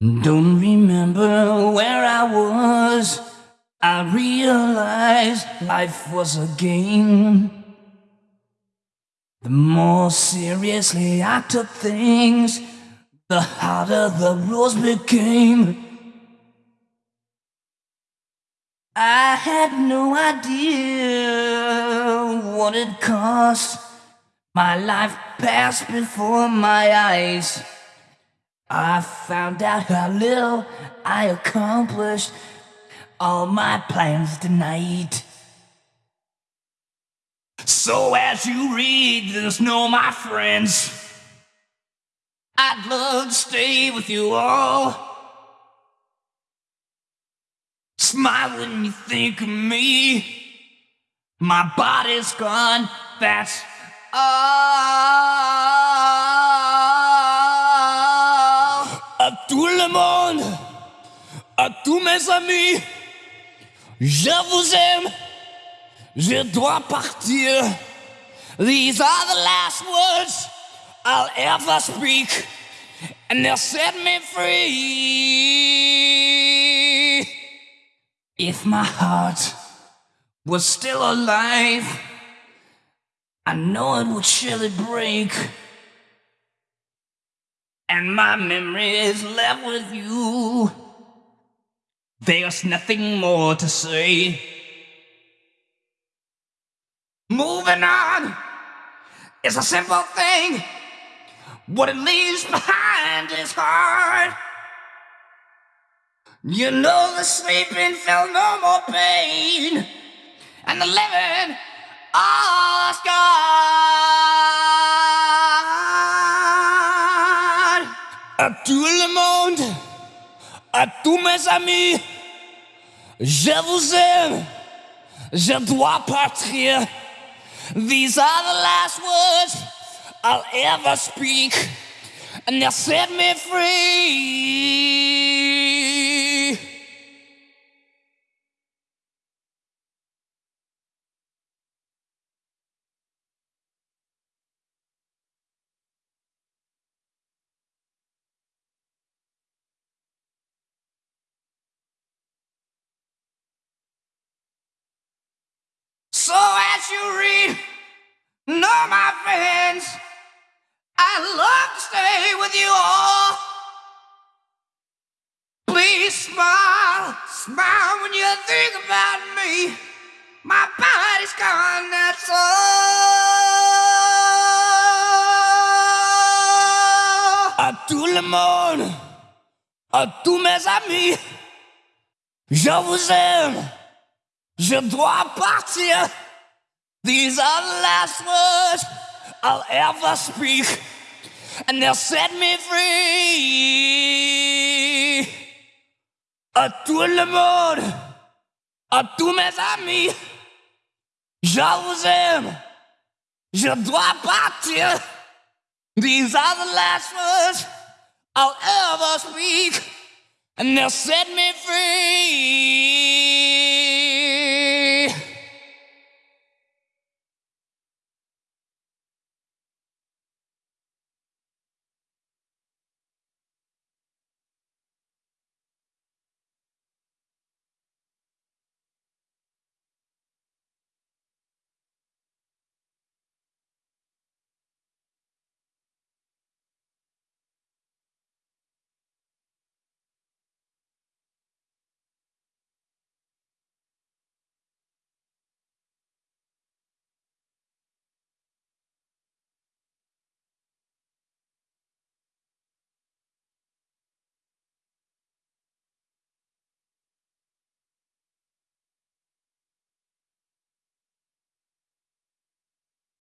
Don't remember where I was. I realized life was a game. The more seriously I took things, the harder the rules became. I had no idea what it cost. My life passed before my eyes. I found out how little I accomplished. All my plans denied. So as you read this, know my friends, I'd love to stay with you all. Smile when you think of me. My body's gone, that's all. À tous mes amis, je vous aime, je dois partir. These are the last words I'll ever speak, and they'll set me free. If my heart was still alive, I know it would surely break. And my memories left with you. There's nothing more to say. Moving on is a simple thing. What it leaves behind is hard. You know the sleeping felt no more pain, and the living all scarred. Le monde, à tous mes amis, je vous aime, je dois partir. These are the last words I'll ever speak, and they'll set me free. You read, know my friends, I'd love to stay with you all. Please smile, smile when you think about me. My body's gone, that's all. Oh. À tout le monde, à tous mes amis, je vous aime. Je dois partir. These are the last words I'll ever speak, and they'll set me free. À tout le monde, à tous mes amis, je vous aime. Je dois partir. These are the last words I'll ever speak, and they'll set me free.